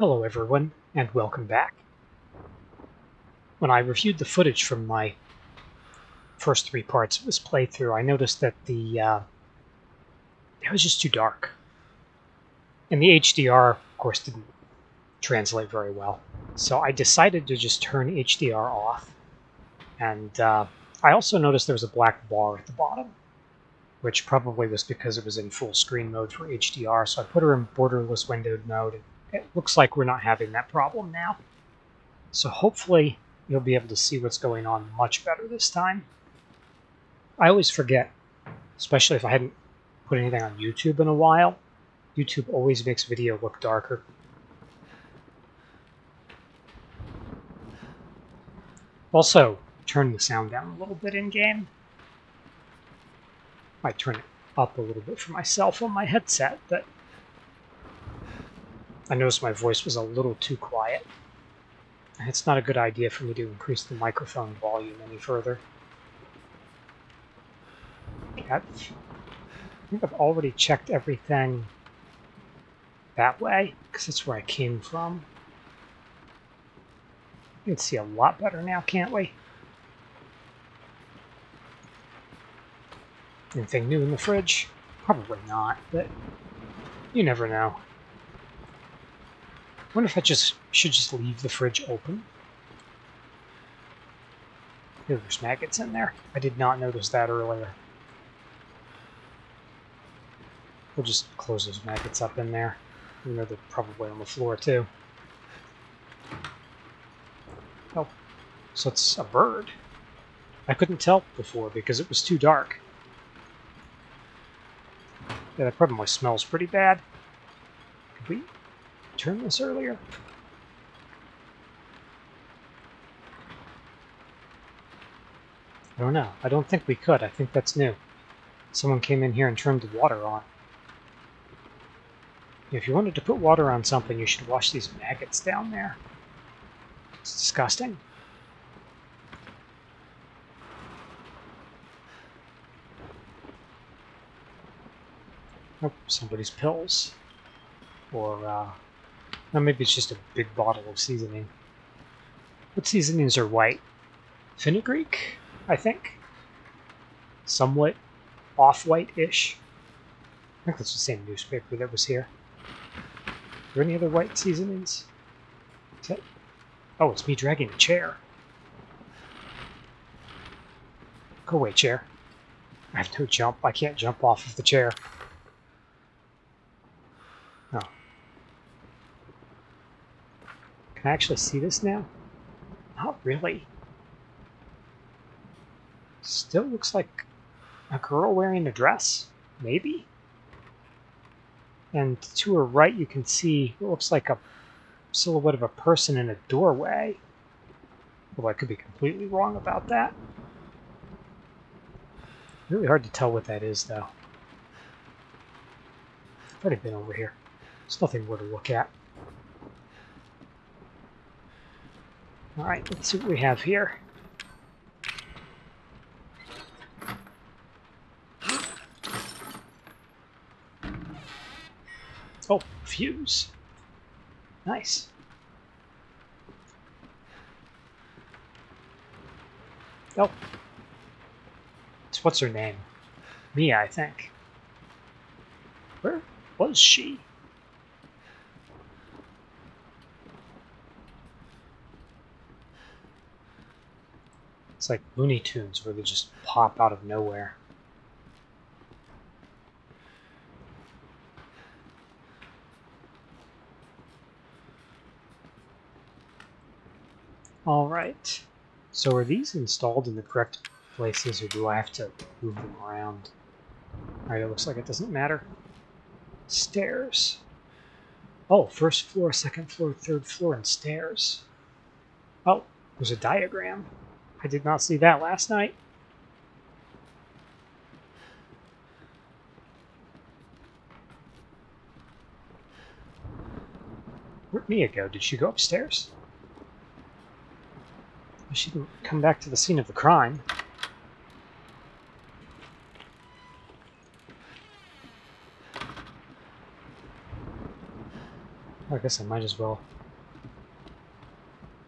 Hello everyone, and welcome back. When I reviewed the footage from my first three parts of this playthrough, I noticed that the uh, it was just too dark. And the HDR, of course, didn't translate very well. So I decided to just turn HDR off. And uh, I also noticed there was a black bar at the bottom, which probably was because it was in full screen mode for HDR. So I put her in borderless windowed mode it looks like we're not having that problem now. So hopefully you'll be able to see what's going on much better this time. I always forget, especially if I hadn't put anything on YouTube in a while. YouTube always makes video look darker. Also, turn the sound down a little bit in-game. Might turn it up a little bit for myself on my headset, but I noticed my voice was a little too quiet. It's not a good idea for me to increase the microphone volume any further. I think I've already checked everything that way, because that's where I came from. We can see a lot better now, can't we? Anything new in the fridge? Probably not, but you never know wonder if I just should just leave the fridge open. There's maggots in there. I did not notice that earlier. We'll just close those maggots up in there. You know they're probably on the floor too. Oh, so it's a bird. I couldn't tell before because it was too dark. Yeah, that probably smells pretty bad. Could we turn this earlier? I don't know. I don't think we could. I think that's new. Someone came in here and turned the water on. If you wanted to put water on something, you should wash these maggots down there. It's disgusting. Oh, somebody's pills. Or, uh, or maybe it's just a big bottle of seasoning. What seasonings are white? Fenugreek, I think. Somewhat off-white-ish. I think that's the same newspaper that was here. Are there any other white seasonings? That... Oh, it's me dragging a chair. Go away, chair. I have no jump. I can't jump off of the chair. Can I actually see this now? Not really. Still looks like a girl wearing a dress, maybe? And to her right you can see what looks like a silhouette of a person in a doorway. Well, I could be completely wrong about that. Really hard to tell what that is, though. I've already been over here. There's nothing more to look at. Alright, let's see what we have here. Oh, fuse. Nice. Oh. It's what's her name? Mia, I think. Where was she? It's like Looney Tunes where they just pop out of nowhere. Alright. So are these installed in the correct places or do I have to move them around? Alright, it looks like it doesn't matter. Stairs. Oh, first floor, second floor, third floor, and stairs. Oh, there's a diagram. I did not see that last night. Where'd Mia go? Did she go upstairs? She didn't come back to the scene of the crime. I guess I might as well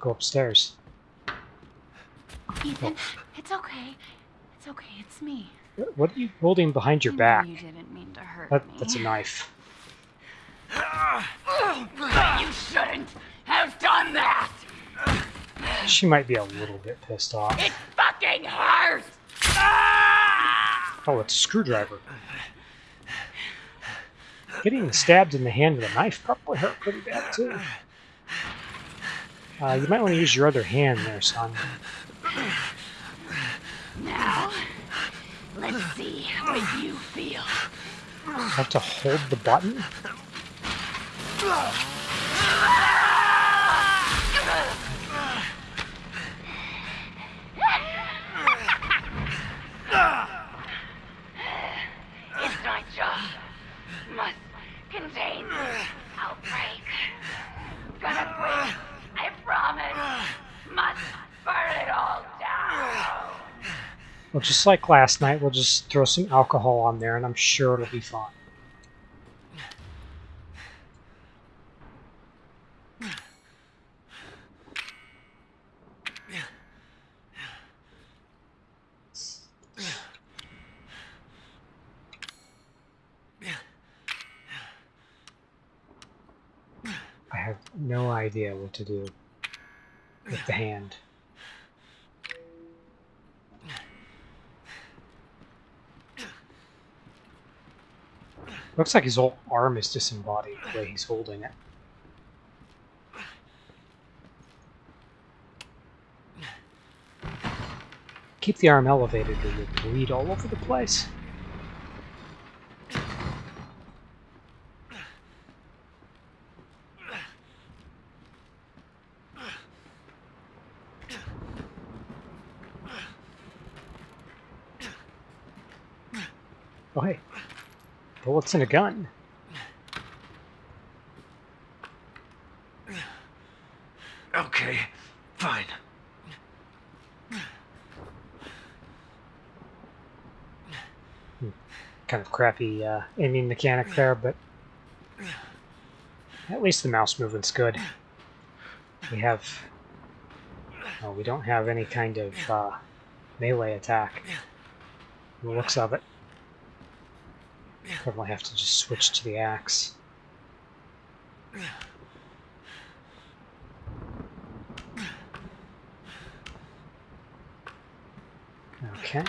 go upstairs. Ethan, it's okay. It's okay. It's me. What are you holding behind your I back? You didn't mean to hurt That, me. that's a knife. But you shouldn't have done that. She might be a little bit pissed off. It fucking hurts. Oh, it's a screwdriver. Getting stabbed in the hand with a knife probably hurt pretty bad too. Uh, you might want to use your other hand there, son. Now, let's see what you feel. I have to hold the button? It's my job. Must contain this outbreak. Gonna quit. I promise. Must burn it all down. Well, just like last night, we'll just throw some alcohol on there and I'm sure it'll be fine. I have no idea what to do with the hand. Looks like his whole arm is disembodied the way he's holding it. Keep the arm elevated or you'll bleed all over the place. Oh hey, bullets in a gun. Okay, fine. kind of crappy uh, aiming mechanic there, but at least the mouse movement's good. We have, oh, we don't have any kind of uh, melee attack. The looks of it. Probably have to just switch to the axe. Okay.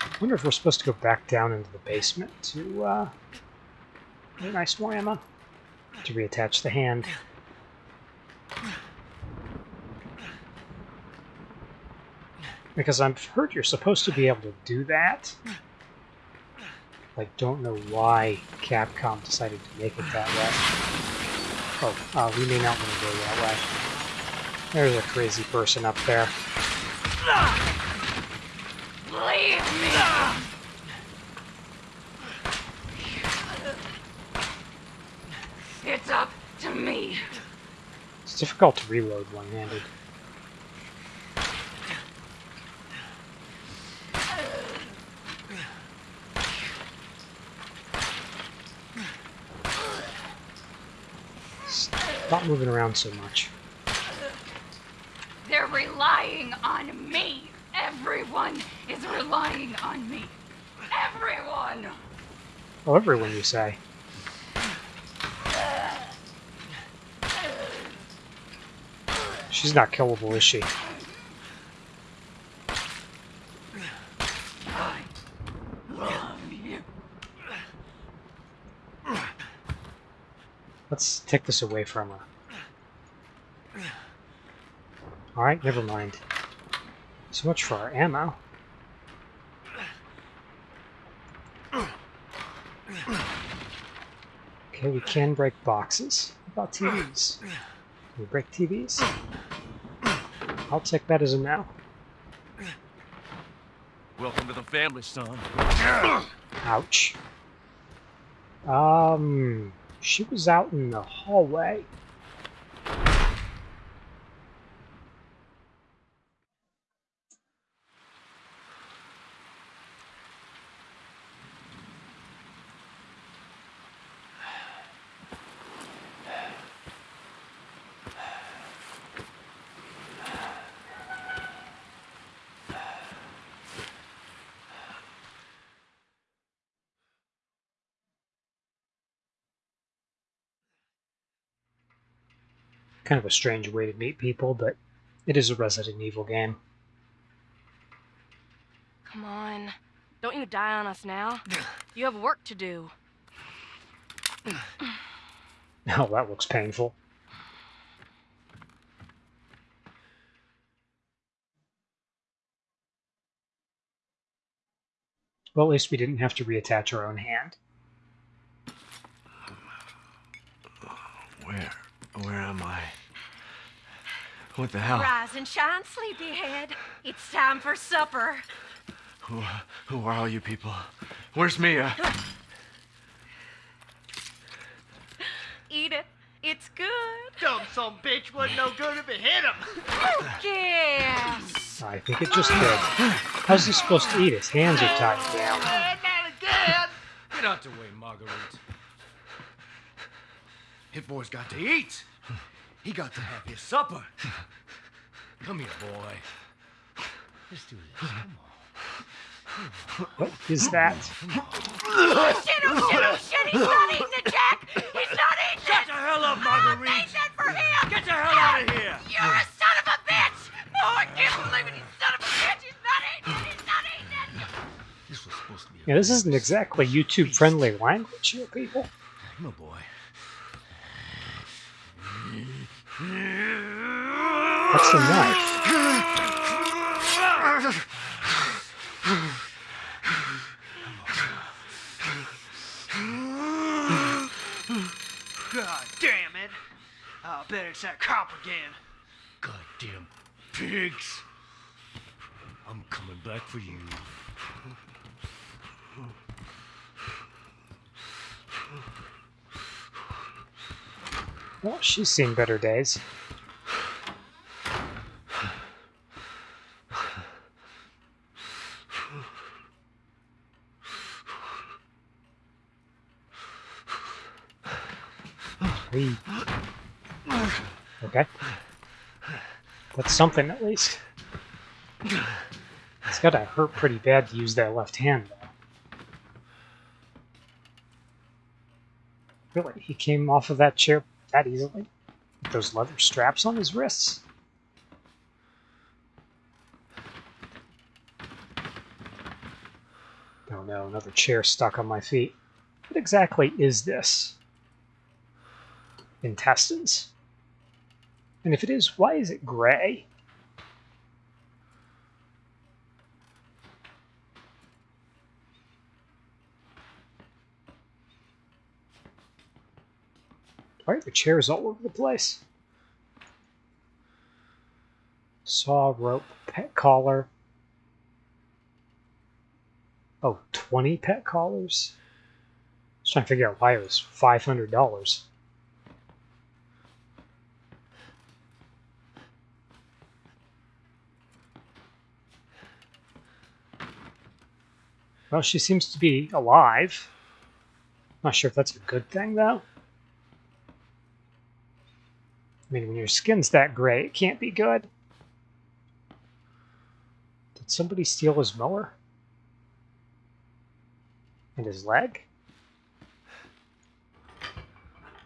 I wonder if we're supposed to go back down into the basement to uh, get nice more ammo to reattach the hand. Because I've heard you're supposed to be able to do that. I don't know why Capcom decided to make it that way. Oh, uh, we may not want to go that way. There's a crazy person up there. Leave me. It's up to me. It's difficult to reload one-handed. Stop moving around so much. They're relying on me. Everyone is relying on me. Everyone. Oh, everyone you say. She's not killable, is she? I love you. Let's take this away from her. Alright, never mind. So much for our ammo. Okay, we can break boxes. What about TVs? Can we break TVs? I'll take that as a no. Welcome to the family, son. Ouch. Um, she was out in the hallway. Kind of a strange way to meet people, but it is a Resident Evil game. Come on. Don't you die on us now. You have work to do. Oh, that looks painful. Well, at least we didn't have to reattach our own hand. Where? Where am I? What the hell? Rise and shine, sleepyhead. It's time for supper. Who, who are all you people? Where's Mia? Eat it. It's good. Dumb some bitch wasn't no good if it hit him. Yes. I think it just did. How's he supposed to eat? His hands are tied down. Not again. Get out the way, Marguerite. Hit boy's got to eat. He got to have his supper. Come here, boy. Let's do this. Come on. What is that? Oh shit, oh shit, oh shit. He's not eating it, Jack. He's not eating Shut it. the hell up, I Marguerite! made that for him. Get the hell out of here! You're a son of a bitch. Oh, I can't believe it. You son of a bitch. He's not eating it. He's not eating it. This was supposed to be a Yeah, this isn't exactly YouTube friendly language here, people. Come on, boy. That's the knife. God damn it. I bet it's that cop again. Goddamn pigs. I'm coming back for you. Well, she's seen better days. Okay. That's something at least. It's gotta hurt pretty bad to use that left hand, though. Really? He came off of that chair that easily? With those leather straps on his wrists? Oh no, another chair stuck on my feet. What exactly is this? Intestines? And if it is, why is it gray? Why are the chairs all over the place? Saw, rope, pet collar. Oh, 20 pet collars? I trying to figure out why it was $500. Well, she seems to be alive. Not sure if that's a good thing, though. I mean, when your skin's that gray, it can't be good. Did somebody steal his mower? And his leg?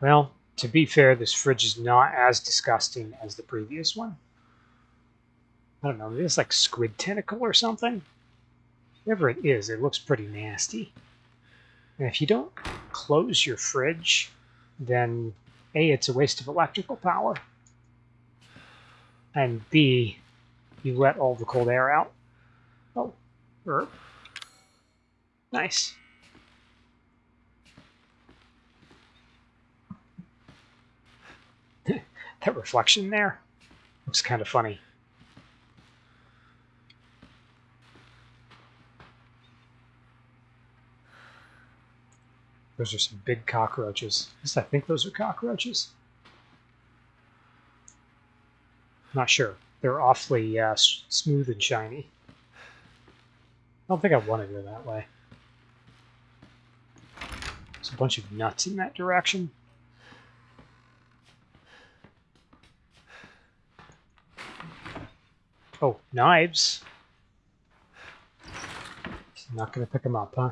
Well, to be fair, this fridge is not as disgusting as the previous one. I don't know, maybe it's like squid tentacle or something. Whatever it is, it looks pretty nasty. And if you don't close your fridge, then A, it's a waste of electrical power. And B, you let all the cold air out. Oh, herb. Nice. that reflection there looks kind of funny. Those are some big cockroaches. I think those are cockroaches. Not sure. They're awfully uh, smooth and shiny. I don't think I want to go that way. There's a bunch of nuts in that direction. Oh, knives. Not gonna pick them up, huh?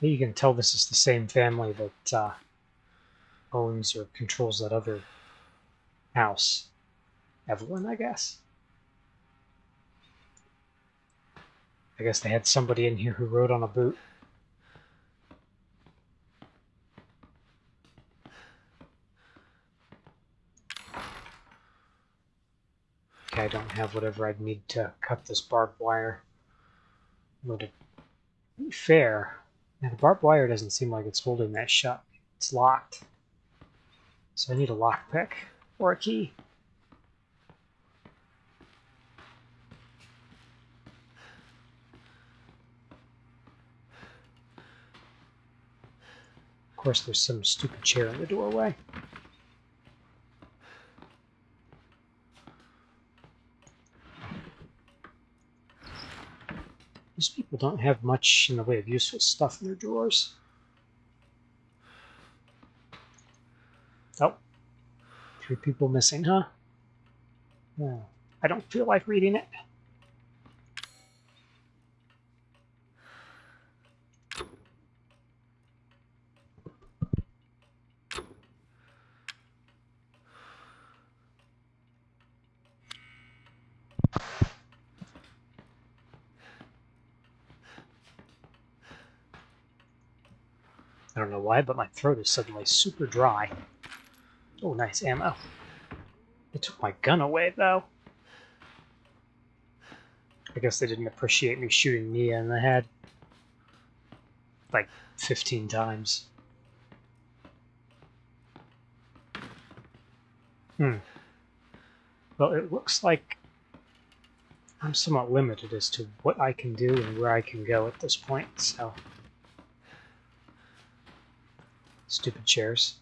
You can tell this is the same family that uh, owns or controls that other house. Evelyn, I guess. I guess they had somebody in here who rode on a boot. Okay, I don't have whatever I'd need to cut this barbed wire. Would it be fair? Now the barbed wire doesn't seem like it's holding that shut. It's locked. So I need a lockpick or a key. Of course, there's some stupid chair in the doorway. These people don't have much in the way of useful stuff in their drawers. Oh, three people missing, huh? No, I don't feel like reading it. Why, but my throat is suddenly super dry. Oh, nice ammo. They took my gun away, though. I guess they didn't appreciate me shooting Mia in the head. Like 15 times. Hmm. Well, it looks like I'm somewhat limited as to what I can do and where I can go at this point, so... Stupid chairs.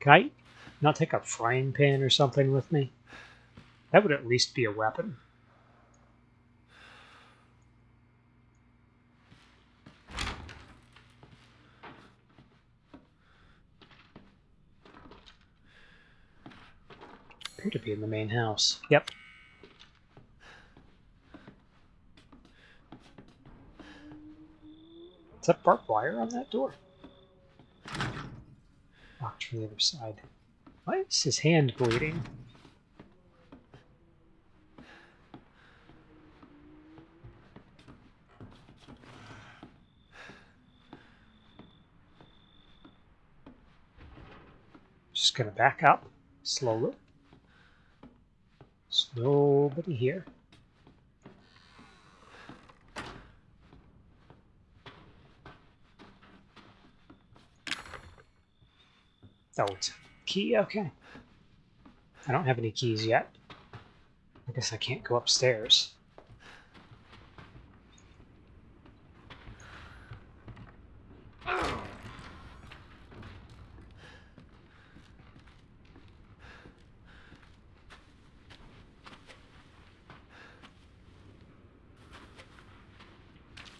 Can I not take a frying pan or something with me? That would at least be a weapon. Appear to be in the main house. Yep. That barbed wire on that door? Locked from the other side. Why is his hand bleeding? Just gonna back up slowly. Nobody here. A key? Okay. I don't have any keys yet. I guess I can't go upstairs.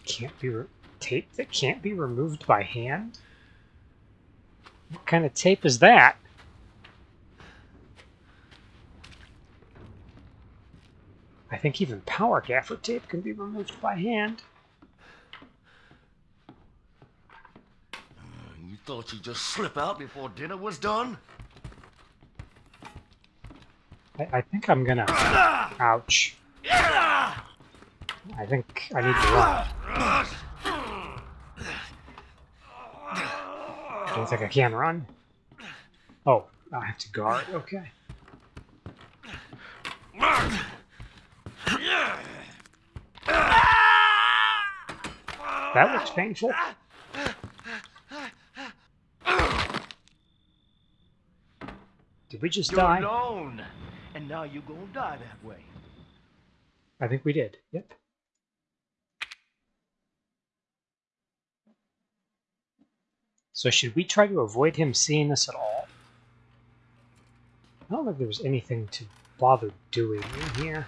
Can't be tape that can't be removed by hand? What kind of tape is that? I think even power gaffer tape can be removed by hand. Uh, you thought you'd just slip out before dinner was done? I, I think I'm gonna... Ah! Ouch. I think I need to run. I don't I can run. Oh, I have to guard. Okay. That looks painful. Did we just You're die? alone, and now you're gonna die that way. I think we did. Yep. So should we try to avoid him seeing us at all? I don't think there was anything to bother doing in here.